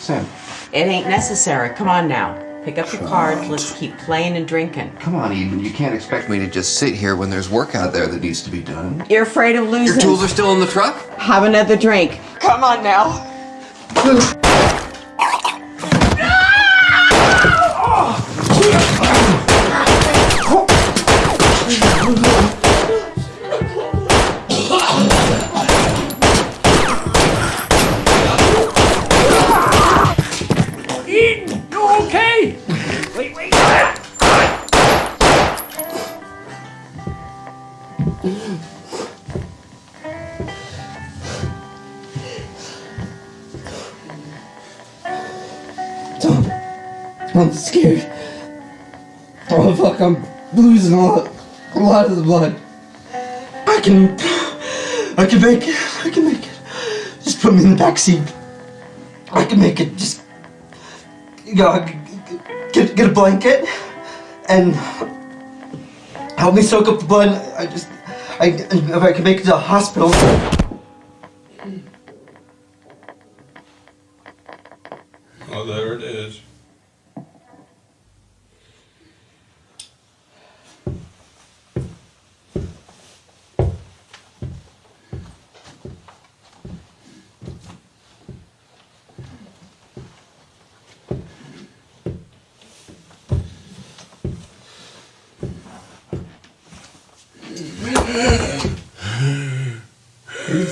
Sam, It ain't necessary. Come on now. Pick up your cards. Let's keep playing and drinking. come on, Eden. You can't expect me to just sit here when there's work out there that needs to be done. You're afraid of losing. Your tools are still in the truck? Have another drink. Come on now. I'm scared. Oh fuck, I'm losing a lot, a lot of the blood. I can, I can make it. I can make it. Just put me in the back seat. I can make it. Just, you know, get get a blanket and help me soak up the blood. I just, I if I can make it to the hospital. Oh, there it is. He's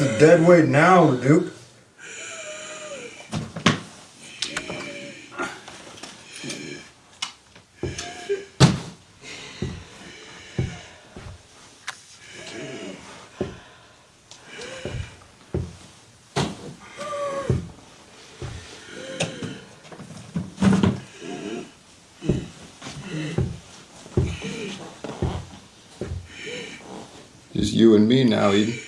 a dead weight now, Duke. You and me now, Eden.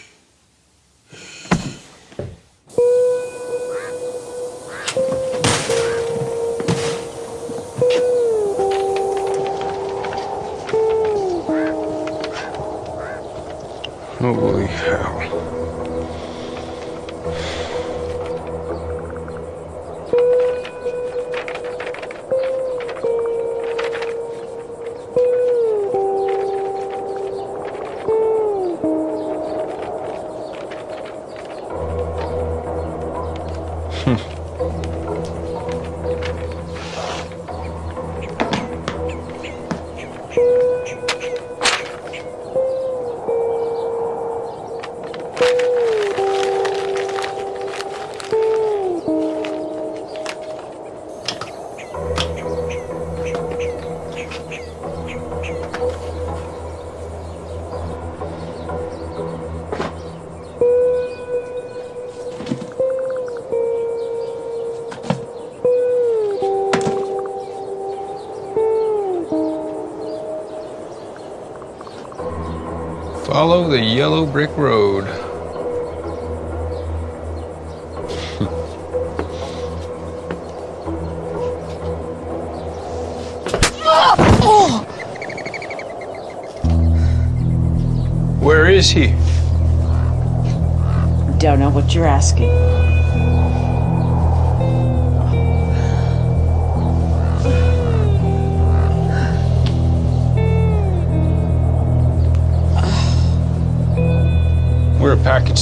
The yellow brick road. Where is he? Don't know what you're asking.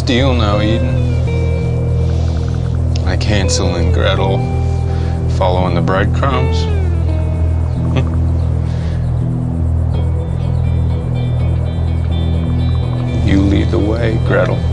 Deal now, Eden. Like Hansel and Gretel following the breadcrumbs. you lead the way, Gretel.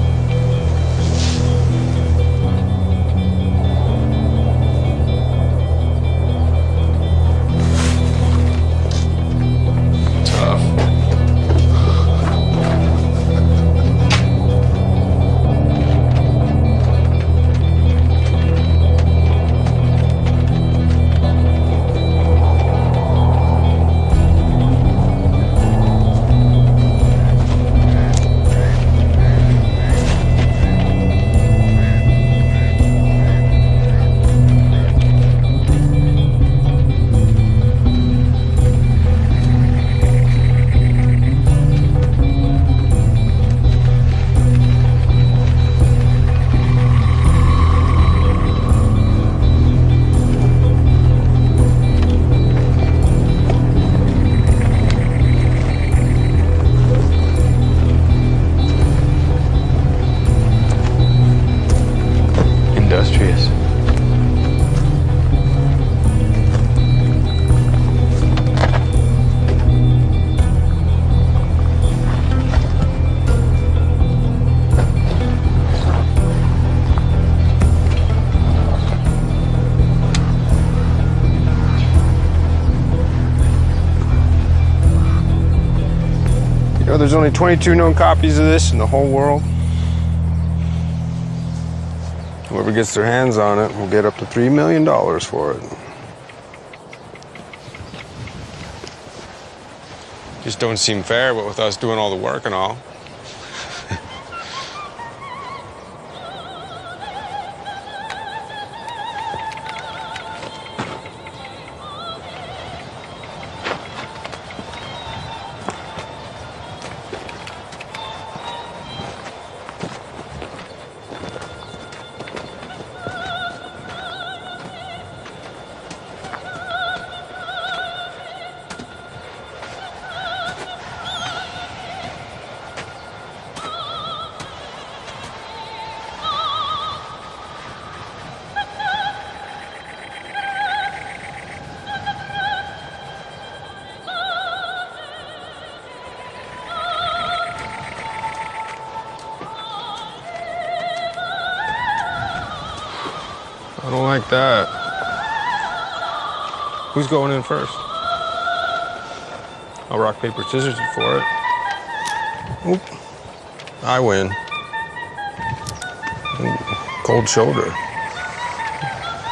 Only 22 known copies of this in the whole world. Whoever gets their hands on it will get up to $3 million for it. Just don't seem fair, but with us doing all the work and all. Who's going in first? I'll rock, paper, scissors for it. Oop. I win. Cold shoulder.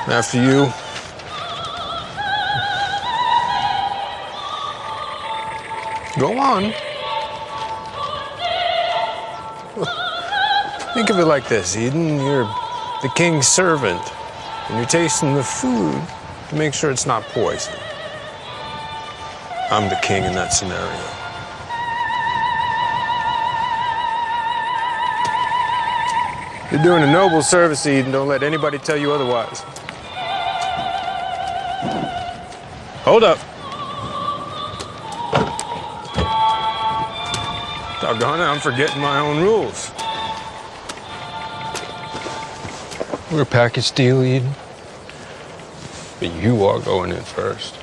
After you. Go on. Think of it like this, Eden. You're the king's servant, and you're tasting the food to make sure it's not poison. I'm the king in that scenario. You're doing a noble service, Eden. Don't let anybody tell you otherwise. Hold up. Doggone it, I'm forgetting my own rules. We're a package deal, Eden. But you are going in first.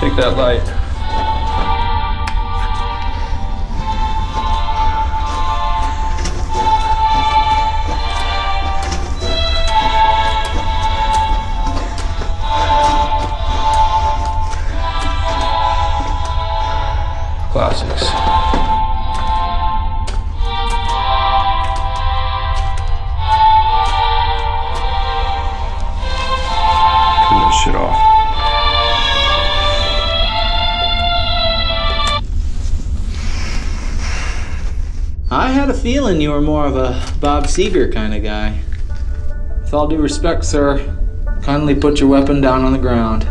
Take that light. classics. Turn that shit off. I had a feeling you were more of a Bob Seger kind of guy. With all due respect, sir, kindly put your weapon down on the ground.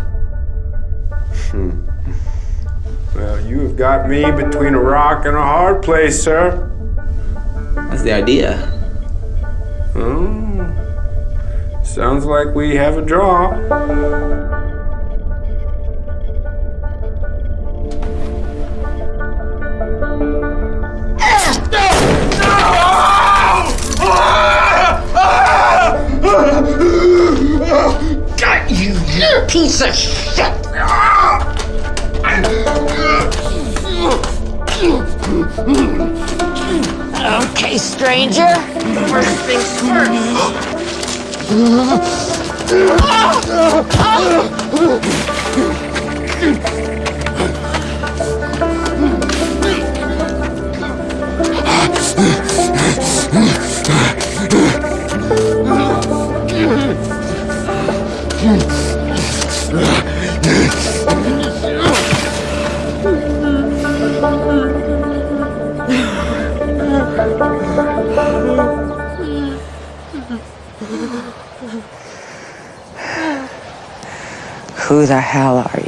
Well, you have got me between a rock and a hard place, sir. That's the idea. Hmm. Sounds like we have a draw. The hell are?